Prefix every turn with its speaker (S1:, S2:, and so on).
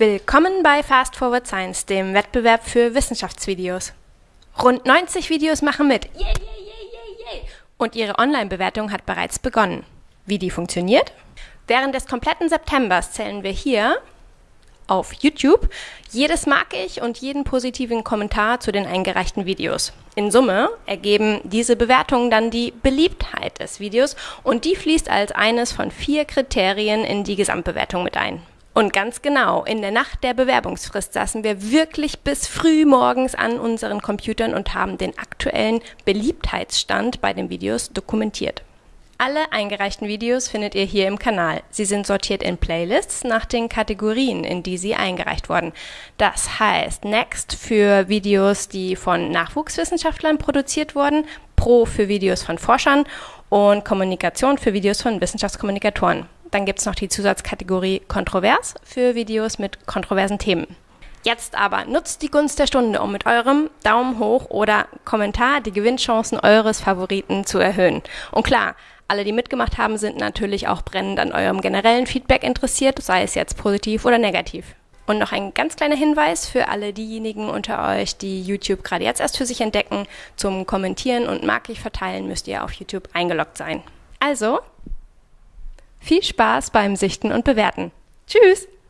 S1: Willkommen bei Fast Forward Science, dem Wettbewerb für Wissenschaftsvideos. Rund 90 Videos machen mit. Yay, yay, yay, yay, Und ihre Online-Bewertung hat bereits begonnen. Wie die funktioniert? Während des kompletten Septembers zählen wir hier auf YouTube jedes mag ich und jeden positiven Kommentar zu den eingereichten Videos. In Summe ergeben diese Bewertungen dann die Beliebtheit des Videos und die fließt als eines von vier Kriterien in die Gesamtbewertung mit ein. Und ganz genau, in der Nacht der Bewerbungsfrist saßen wir wirklich bis früh morgens an unseren Computern und haben den aktuellen Beliebtheitsstand bei den Videos dokumentiert. Alle eingereichten Videos findet ihr hier im Kanal. Sie sind sortiert in Playlists nach den Kategorien, in die sie eingereicht wurden. Das heißt Next für Videos, die von Nachwuchswissenschaftlern produziert wurden, Pro für Videos von Forschern und Kommunikation für Videos von Wissenschaftskommunikatoren. Dann gibt es noch die Zusatzkategorie Kontrovers für Videos mit kontroversen Themen. Jetzt aber nutzt die Gunst der Stunde, um mit eurem Daumen hoch oder Kommentar die Gewinnchancen eures Favoriten zu erhöhen. Und klar, alle, die mitgemacht haben, sind natürlich auch brennend an eurem generellen Feedback interessiert, sei es jetzt positiv oder negativ. Und noch ein ganz kleiner Hinweis für alle diejenigen unter euch, die YouTube gerade jetzt erst für sich entdecken. Zum Kommentieren und Markig verteilen müsst ihr auf YouTube eingeloggt sein. Also, viel Spaß beim Sichten und Bewerten. Tschüss!